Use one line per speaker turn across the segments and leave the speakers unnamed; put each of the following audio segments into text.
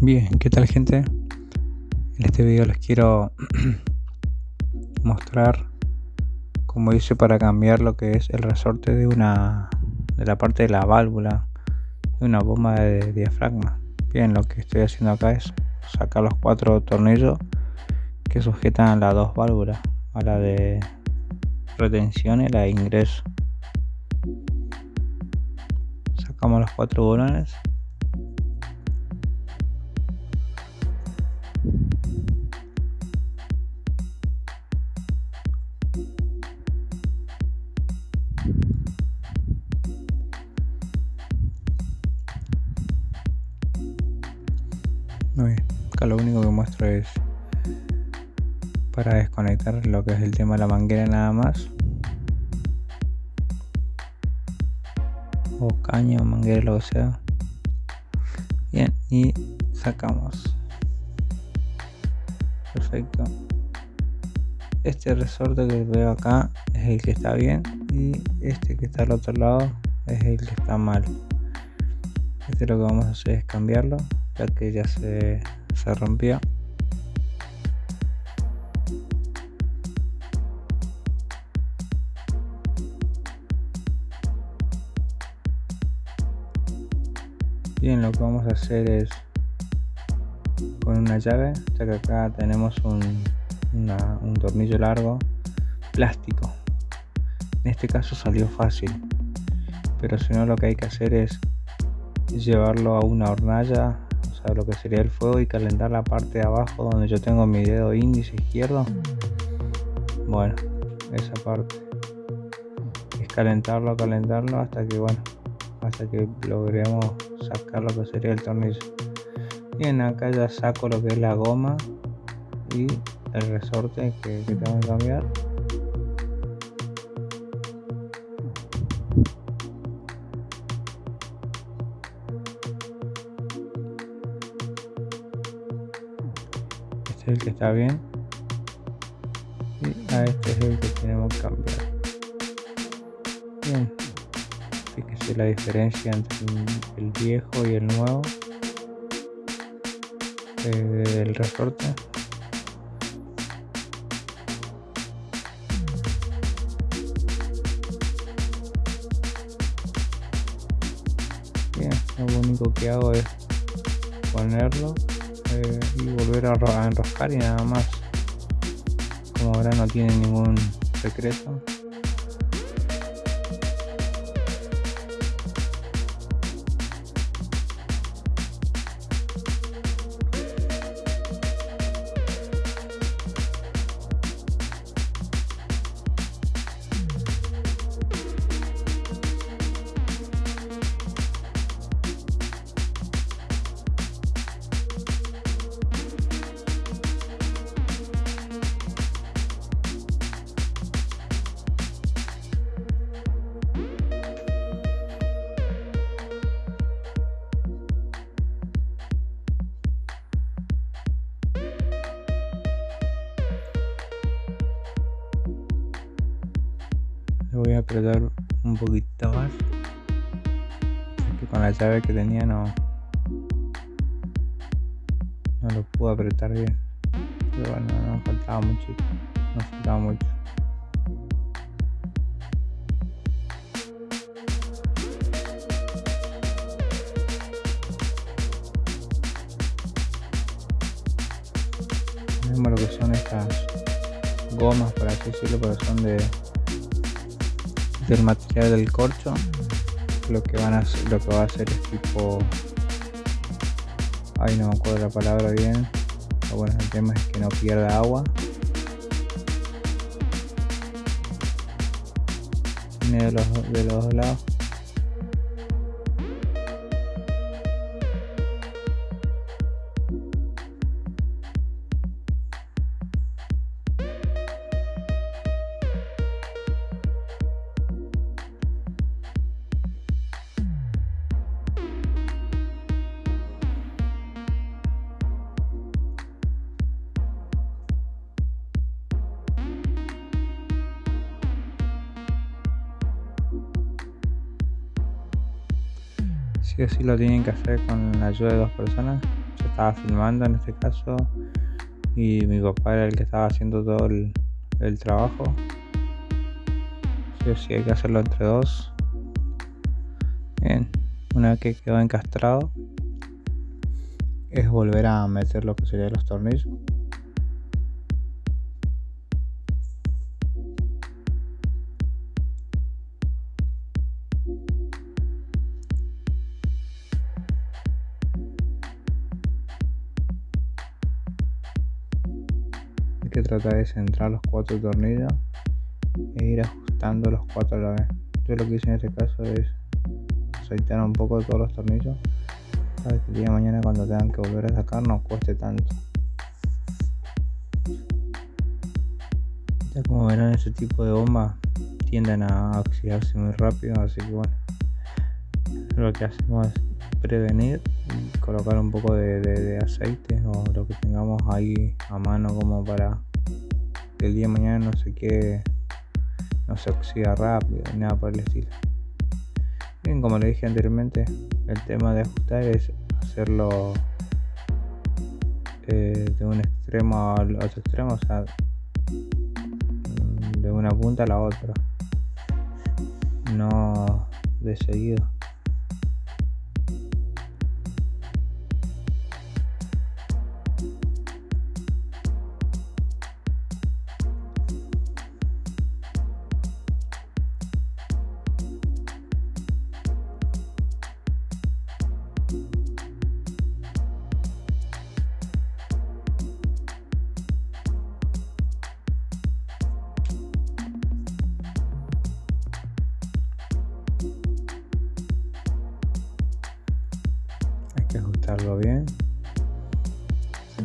Bien, ¿qué tal gente? En este video les quiero mostrar cómo hice para cambiar lo que es el resorte de una de la parte de la válvula de una bomba de diafragma. Bien, lo que estoy haciendo acá es sacar los cuatro tornillos que sujetan las dos válvulas, a la de retención y la de ingreso. Sacamos los cuatro bolones Muy bien, acá lo único que muestro es para desconectar lo que es el tema de la manguera nada más. O caño o manguera lo que sea. Bien y sacamos. Perfecto. Este resorte que veo acá es el que está bien y este que está al otro lado es el que está mal. Este lo que vamos a hacer es cambiarlo ya que ya se, se rompió. Bien lo que vamos a hacer es con una llave ya que acá tenemos un, un tornillo largo plástico. En este caso salió fácil pero si no lo que hay que hacer es llevarlo a una hornalla lo que sería el fuego y calentar la parte de abajo donde yo tengo mi dedo índice izquierdo. Bueno esa parte. Es calentarlo calentarlo hasta que bueno hasta que logremos sacar lo que sería el tornillo. Bien acá ya saco lo que es la goma y el resorte que tengo que cambiar está bien. Y a este es el que tenemos que cambiar. Bien. Fíjese la diferencia entre el viejo y el nuevo. Eh, el resorte. Bien lo único que hago es ponerlo y volver a enroscar y nada más. Como ahora no tiene ningún secreto voy a apretar un poquito más. Que con la llave que tenía no no lo pude apretar bien. Pero bueno no faltaba mucho no faltaba mucho. Lo que son estas gomas por así decirlo pero son de del material del corcho lo que van a lo que va a hacer es tipo ay no me acuerdo la palabra bien pero bueno el tema es que no pierda agua. Tiene de los, de los dos lados si así lo tienen que hacer con la ayuda de dos personas. Yo estaba filmando en este caso y mi papá era el que estaba haciendo todo el, el trabajo. Sí o sí hay que hacerlo entre dos. Bien, una vez que quedó encastrado es volver a meter lo que serían los tornillos. Que tratar de centrar los cuatro tornillos e ir ajustando los cuatro a la vez. Yo lo que hice en este caso es aceitar un poco todos los tornillos para que el día de mañana cuando tengan que volver a sacar no cueste tanto. Ya como verán ese tipo de bombas tienden a oxidarse muy rápido, así que bueno, lo que hacemos es prevenir y colocar un poco de, aceite o lo que tengamos ahí a mano como para que el día de mañana no se quede, no se oxida rápido nada por el estilo. Bien, como le dije anteriormente, el tema de ajustar es hacerlo eh, de un extremo al otro extremo, o sea, de una punta a la otra, no de seguido. Bien.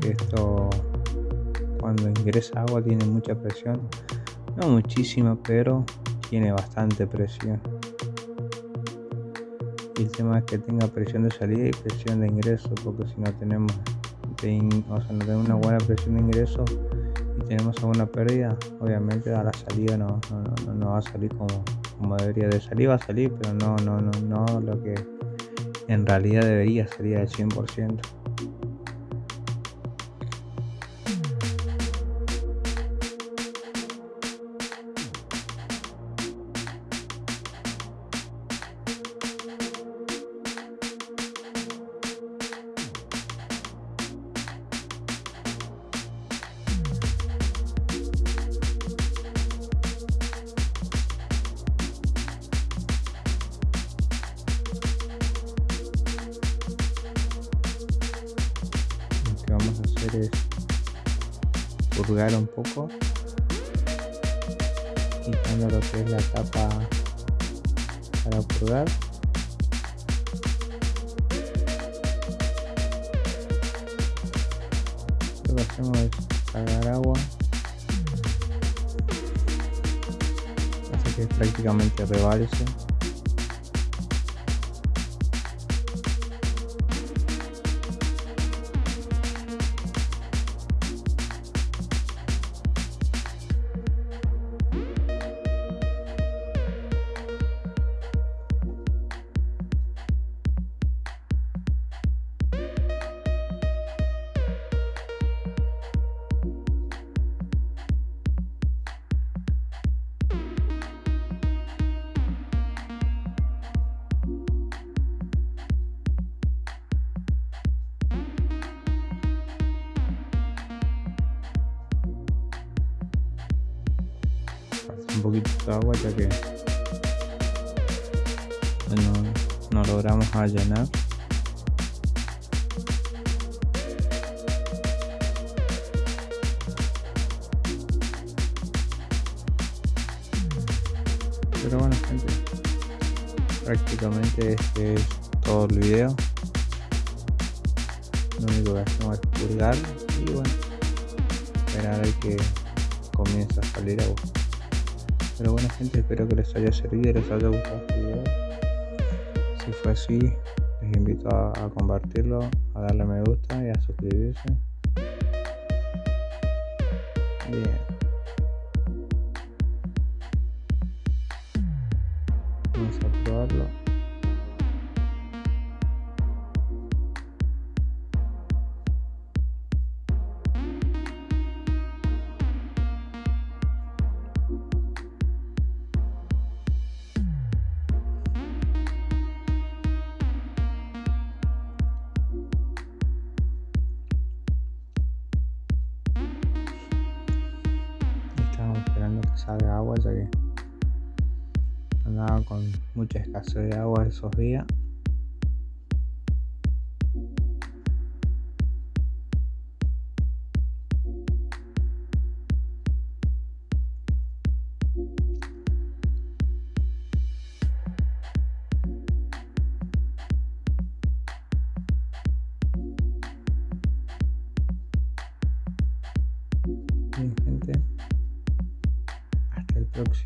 Que esto cuando ingresa agua tiene mucha presión. No muchísima pero tiene bastante presión. Y el tema es que tenga presión de salida y presión de ingreso porque si no tenemos o sea, no tenemos una buena presión de ingreso y tenemos alguna pérdida obviamente a la salida no, no, no va a salir como, como debería de salir. Va a salir pero no no no no lo que en realidad debería salir al 100%. Vamos a hacer es purgar un poco. Quitando lo que es la tapa para purgar lo que hacemos es cargar agua. Así que prácticamente rebalse un poquito de agua ya que no, no logramos allanar. Pero bueno gente prácticamente este es todo el video. Lo único que hacemos es purgar y bueno esperar a que comience a salir agua pero bueno gente, espero que les haya servido y les haya gustado este video. Si fue así, les invito a, compartirlo, a darle me gusta y a suscribirse. Bien. Salga agua ya que andaba con mucha escasez de agua esos días.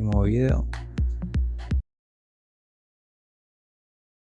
Próximo video.